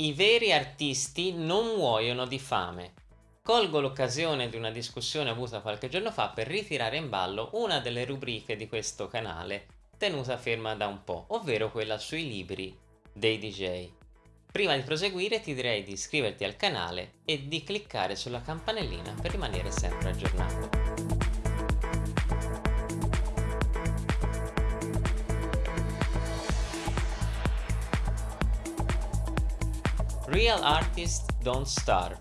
I veri artisti non muoiono di fame. Colgo l'occasione di una discussione avuta qualche giorno fa per ritirare in ballo una delle rubriche di questo canale tenuta ferma da un po', ovvero quella sui libri dei DJ. Prima di proseguire ti direi di iscriverti al canale e di cliccare sulla campanellina per rimanere sempre aggiornato. Real Artists Don't Starve.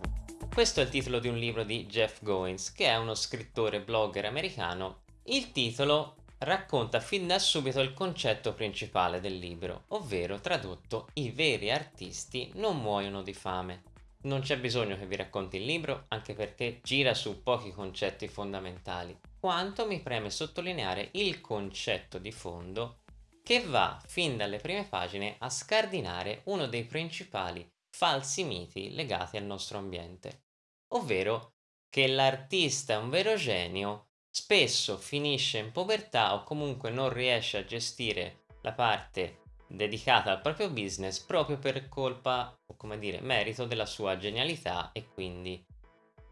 Questo è il titolo di un libro di Jeff Goins, che è uno scrittore blogger americano. Il titolo racconta fin da subito il concetto principale del libro, ovvero tradotto i veri artisti non muoiono di fame. Non c'è bisogno che vi racconti il libro, anche perché gira su pochi concetti fondamentali, quanto mi preme sottolineare il concetto di fondo che va fin dalle prime pagine a scardinare uno dei principali falsi miti legati al nostro ambiente, ovvero che l'artista è un vero genio spesso finisce in povertà o comunque non riesce a gestire la parte dedicata al proprio business proprio per colpa o come dire merito della sua genialità e quindi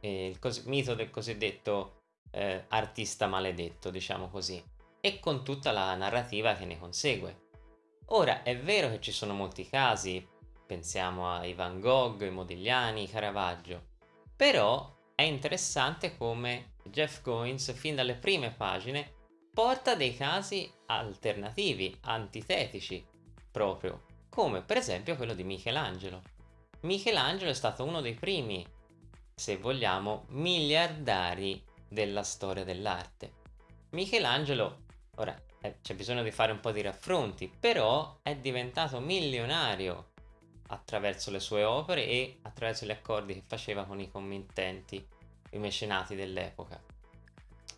eh, il mito del cosiddetto eh, artista maledetto diciamo così e con tutta la narrativa che ne consegue. Ora è vero che ci sono molti casi pensiamo ai Van Gogh, i Modigliani, i Caravaggio. Però è interessante come Jeff Goins fin dalle prime pagine porta dei casi alternativi, antitetici proprio, come per esempio quello di Michelangelo. Michelangelo è stato uno dei primi, se vogliamo, miliardari della storia dell'arte. Michelangelo, ora eh, c'è bisogno di fare un po' di raffronti, però è diventato milionario attraverso le sue opere e attraverso gli accordi che faceva con i committenti, i mecenati dell'epoca.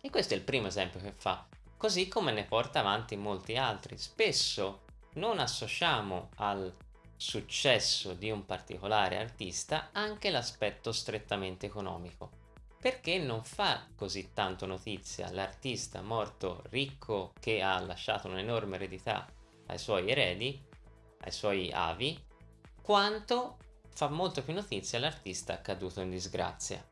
E questo è il primo esempio che fa, così come ne porta avanti molti altri. Spesso non associamo al successo di un particolare artista anche l'aspetto strettamente economico, perché non fa così tanto notizia l'artista morto ricco che ha lasciato un'enorme eredità ai suoi eredi, ai suoi avi, quanto fa molto più notizia l'artista caduto in disgrazia.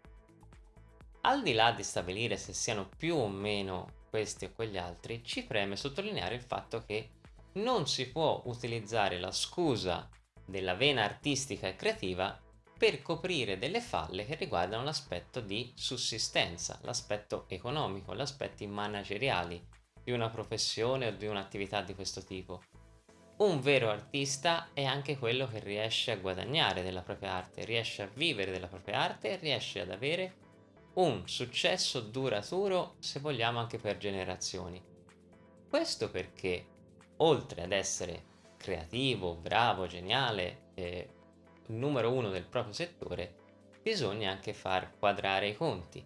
Al di là di stabilire se siano più o meno questi o quegli altri, ci preme sottolineare il fatto che non si può utilizzare la scusa della vena artistica e creativa per coprire delle falle che riguardano l'aspetto di sussistenza, l'aspetto economico, gli aspetti manageriali di una professione o di un'attività di questo tipo. Un vero artista è anche quello che riesce a guadagnare della propria arte, riesce a vivere della propria arte riesce ad avere un successo duraturo, se vogliamo anche per generazioni. Questo perché, oltre ad essere creativo, bravo, geniale, eh, numero uno del proprio settore, bisogna anche far quadrare i conti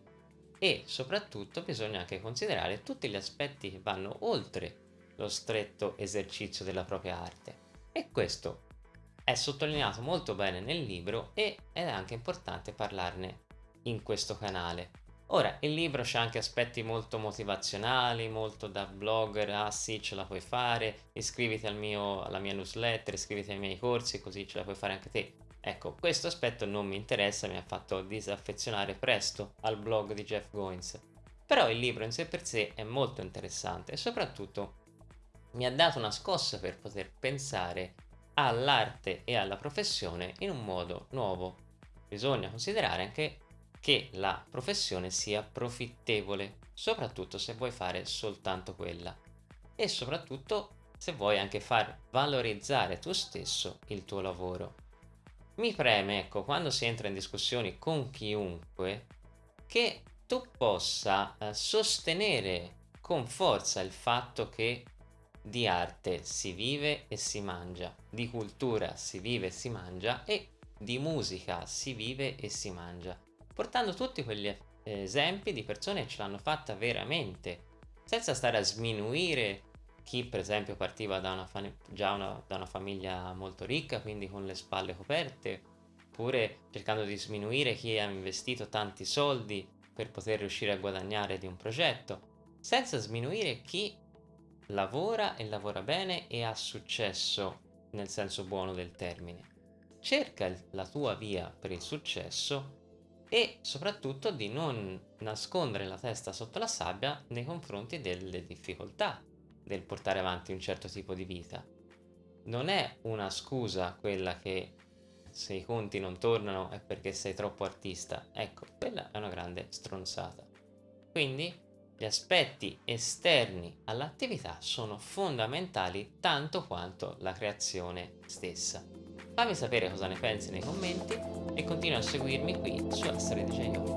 e soprattutto bisogna anche considerare tutti gli aspetti che vanno oltre lo stretto esercizio della propria arte. E questo è sottolineato molto bene nel libro e è anche importante parlarne in questo canale. Ora, il libro c'è anche aspetti molto motivazionali, molto da blogger, ah sì ce la puoi fare, iscriviti al mio, alla mia newsletter, iscriviti ai miei corsi così ce la puoi fare anche te. Ecco, questo aspetto non mi interessa, mi ha fatto disaffezionare presto al blog di Jeff Goins. Però il libro in sé per sé è molto interessante e soprattutto mi ha dato una scossa per poter pensare all'arte e alla professione in un modo nuovo. Bisogna considerare anche che la professione sia profittevole, soprattutto se vuoi fare soltanto quella e soprattutto se vuoi anche far valorizzare tu stesso il tuo lavoro. Mi preme, ecco, quando si entra in discussioni con chiunque, che tu possa eh, sostenere con forza il fatto che di arte si vive e si mangia, di cultura si vive e si mangia e di musica si vive e si mangia, portando tutti quegli esempi di persone che ce l'hanno fatta veramente, senza stare a sminuire chi per esempio partiva da una, già una, da una famiglia molto ricca, quindi con le spalle coperte, oppure cercando di sminuire chi ha investito tanti soldi per poter riuscire a guadagnare di un progetto, senza sminuire chi lavora e lavora bene e ha successo nel senso buono del termine. cerca la tua via per il successo e soprattutto di non nascondere la testa sotto la sabbia nei confronti delle difficoltà del portare avanti un certo tipo di vita. Non è una scusa quella che se i conti non tornano è perché sei troppo artista. Ecco, quella è una grande stronzata. Quindi gli aspetti esterni all'attività sono fondamentali tanto quanto la creazione stessa. Fammi sapere cosa ne pensi nei commenti e continua a seguirmi qui su Storia Genio.